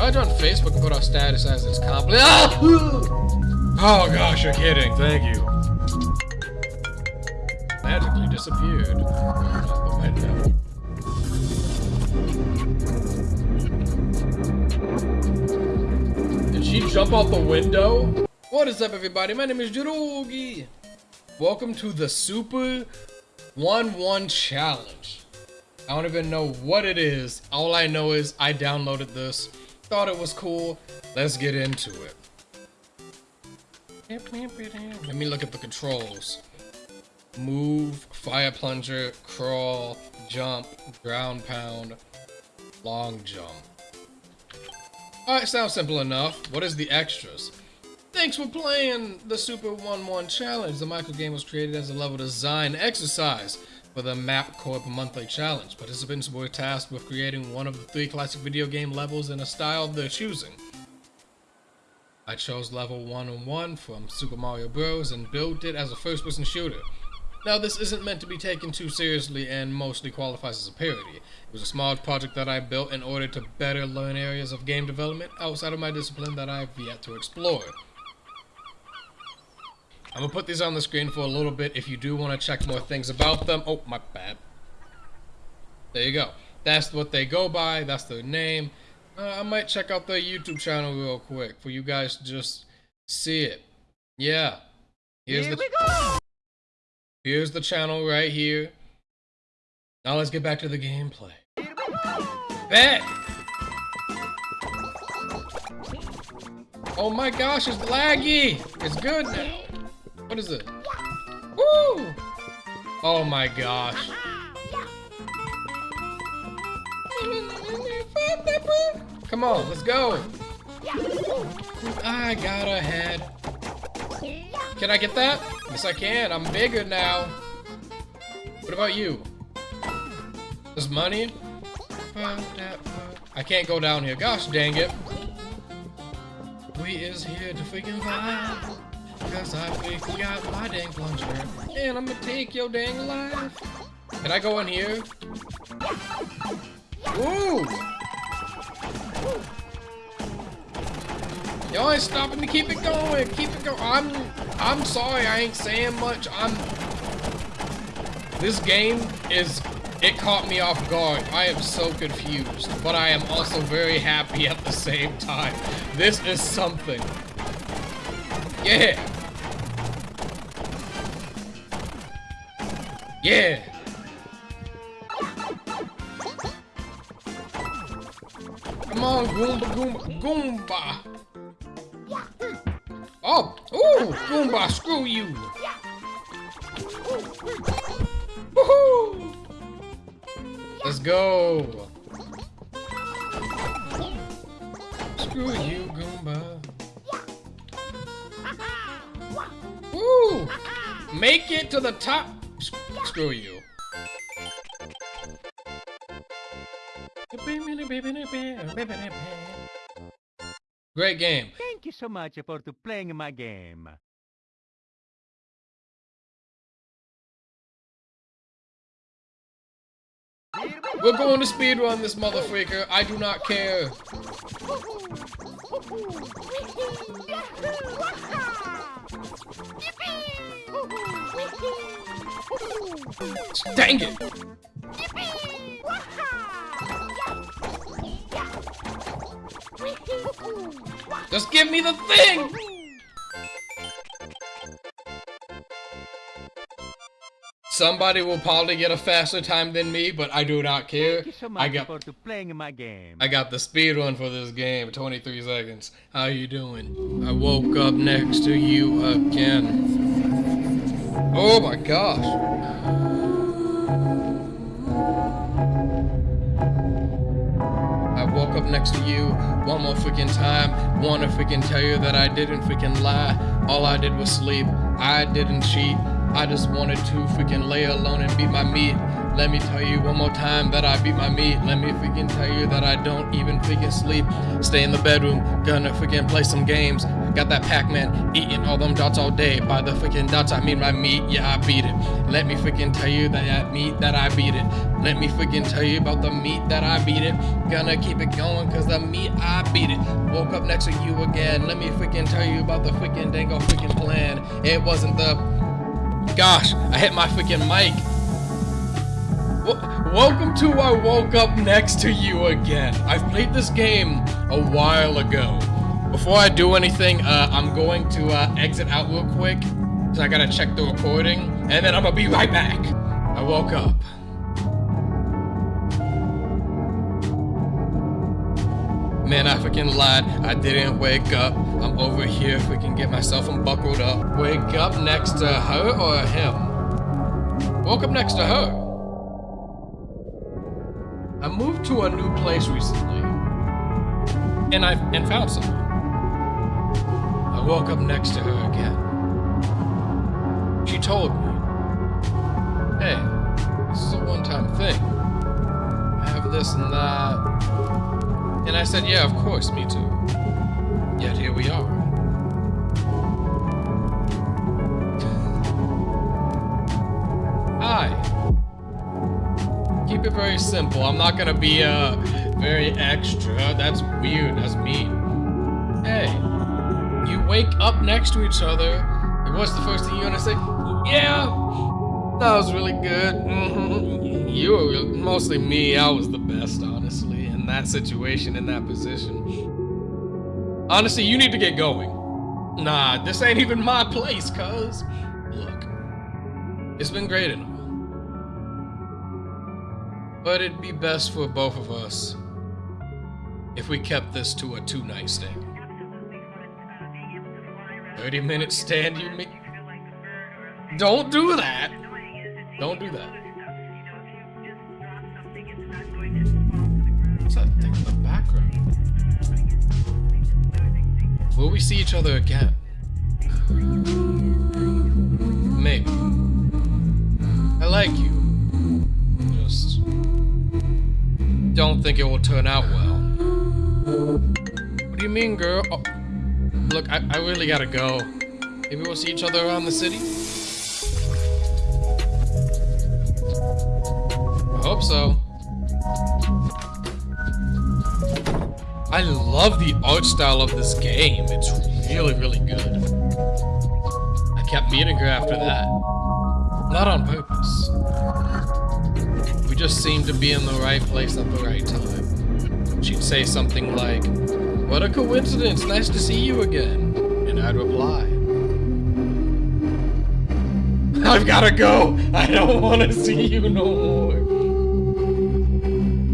I on Facebook and put our status as it's complete. Oh! Ah! oh gosh, you're kidding. Thank you. Magically disappeared. Did she jump out the window? What is up everybody? My name is Jirogi. Welcome to the Super 1-1 Challenge. I don't even know what it is. All I know is I downloaded this, thought it was cool. Let's get into it. Let me look at the controls. Move, fire plunger, crawl, jump, ground pound, long jump. Alright, sounds simple enough. What is the extras? Thanks for playing the Super 1-1 Challenge. The micro game was created as a level design exercise for the Mapcore Monthly Challenge. Participants were tasked with creating one of the three classic video game levels in a style of their choosing. I chose level 101 from Super Mario Bros. and built it as a first-person shooter. Now, this isn't meant to be taken too seriously and mostly qualifies as a parody. It was a small project that I built in order to better learn areas of game development outside of my discipline that I've yet to explore. I'm gonna put these on the screen for a little bit if you do want to check more things about them. Oh, my bad. There you go. That's what they go by. That's their name. Uh, I might check out their YouTube channel real quick for you guys to just see it. Yeah. Here's here the, we go! Here's the channel right here. Now let's get back to the gameplay. Bet! Oh my gosh, it's laggy! It's good now. What is it? Woo! Oh my gosh. Come on, let's go. I got a head. Can I get that? Yes, I can. I'm bigger now. What about you? There's money? I can't go down here. Gosh dang it. We is here to freaking vibe. Cause I got my dang plunger. And I'm gonna take your dang life. Can I go in here? Ooh! Y'all ain't stopping to keep it going. Keep it going. I'm I'm sorry I ain't saying much. I'm This game is it caught me off guard. I am so confused, but I am also very happy at the same time. This is something. Yeah. Yeah. Come on, Goomba, Goomba, Goomba. Oh, ooh, Goomba, screw you. Woohoo! Let's go. Screw you, Goomba. Woo! Make it to the top. Screw you. Great game. Thank you so much for playing my game. We're going to speedrun this motherfucker. I do not care. Dang it! Just give me the thing! Somebody will probably get a faster time than me, but I do not care. So I got playing my game. I got the speed run for this game, 23 seconds. How you doing? I woke up next to you again. Oh my gosh. Woke up next to you one more freaking time. Wanna freaking tell you that I didn't freaking lie. All I did was sleep. I didn't cheat. I just wanted to freaking lay alone and beat my meat. Let me tell you one more time that I beat my meat. Let me freaking tell you that I don't even freaking sleep. Stay in the bedroom, gonna freaking play some games. Got that Pac-Man eating all them dots all day. By the freaking dots, I mean my meat. Yeah, I beat it. Let me freaking tell you that meat that I beat it. Let me freaking tell you about the meat that I beat it. Gonna keep it going cause the meat I beat it. Woke up next to you again. Let me freaking tell you about the freaking dango freaking plan. It wasn't the gosh, I hit my freaking mic. Welcome to I woke up next to you again. I've played this game a while ago. Before I do anything, uh, I'm going to uh, exit out real quick. So I gotta check the recording, and then I'm gonna be right back. I woke up. Man, I freaking lied. I didn't wake up. I'm over here if we can get myself unbuckled up. Wake up next to her or him? Woke up next to her. I moved to a new place recently. And I and found someone. I woke up next to her again. She told me, hey, this is a one-time thing. I have this and that. And I said, yeah, of course, me too. Yet here we are. Hi. Keep it very simple. I'm not gonna be, uh, very extra. That's weird. That's mean. Hey, wake up next to each other, and what's the first thing you're gonna say? Yeah, that was really good. Mhm. You were mostly me. I was the best, honestly, in that situation, in that position. Honestly, you need to get going. Nah, this ain't even my place, cuz. Look, it's been great and all. But it'd be best for both of us if we kept this to a two night stand. 30 minute stand, you mean? Don't do that! Don't do that. What's that thing in the background? Will we see each other again? Maybe. I like you. Just don't think it will turn out well. What do you mean, girl? Oh, look, I, I really gotta go. Maybe we'll see each other around the city? I hope so. I love the art style of this game. It's really, really good. I kept meeting her after that. Not on purpose. We just seemed to be in the right place at the right time. She'd say something like, What a coincidence, nice to see you again. And I'd reply, I've gotta go. I don't want to see you no more.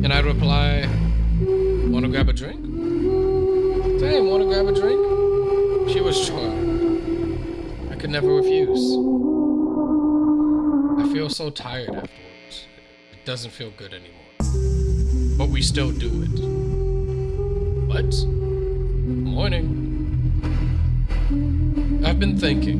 And I'd reply, Wanna grab a drink? Damn, wanna grab a drink? She was sure. I could never refuse. I feel so tired afterwards. It doesn't feel good anymore. But we still do it. What? Morning. I've been thinking.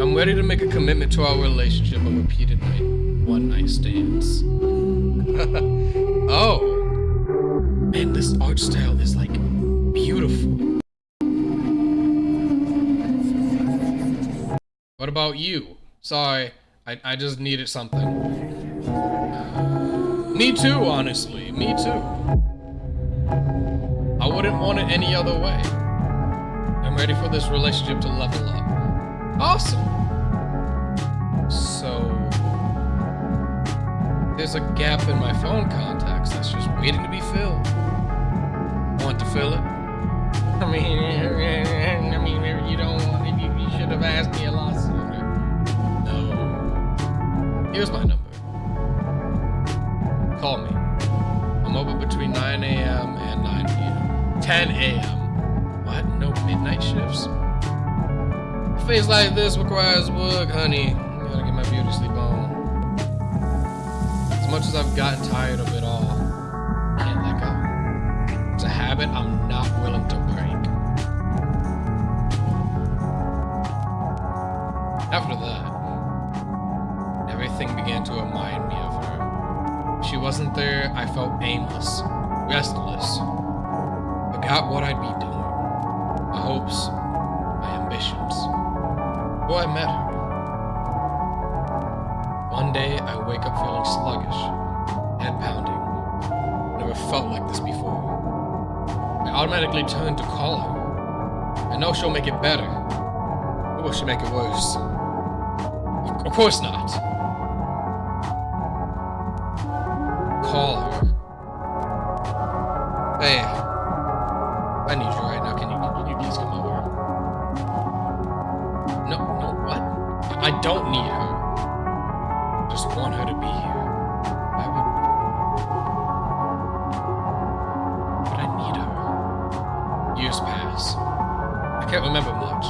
I'm ready to make a commitment to our relationship of repeated night, one night stands. oh. Man, this art style is like beautiful. What about you? Sorry, I, I just needed something. Me too, honestly. Me too. Wouldn't want it any other way. I'm ready for this relationship to level up. Awesome. So, there's a gap in my phone contacts that's just waiting to be filled. Want to fill it? I mean, I mean, you don't want it. You, you should have asked me a lot sooner. No. Here's my number. Call me. I'm open between 9 a.m. and 9 p.m. 10 a.m. What? No midnight shifts? A face like this requires work, honey. I gotta get my beauty sleep on. As much as I've gotten tired of it all, I can't let go. It's a habit I'm not willing to break. After that, everything began to remind me of her. She wasn't there, I felt aimless, restless, forgot what I'd be doing, my hopes, my ambitions. Before I met her, one day I wake up feeling sluggish, head pounding. Never felt like this before. I automatically turn to call her. I know she'll make it better. Or will she make it worse? Of, of course not. Call her. Hey, I need you right now. Can you, can you please come over? No, no, what? I I don't need her. Just want her to be here. I would. But I need her. Years pass. I can't remember much.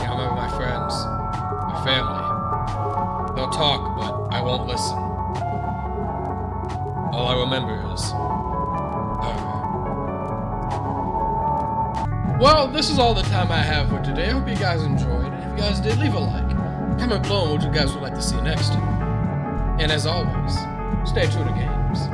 Can't remember my friends, my family. They'll talk, but I won't listen. All I remember is Well, this is all the time I have for today. I hope you guys enjoyed. If you guys did, leave a like. Comment below on what you guys would like to see next. And as always, stay true to games.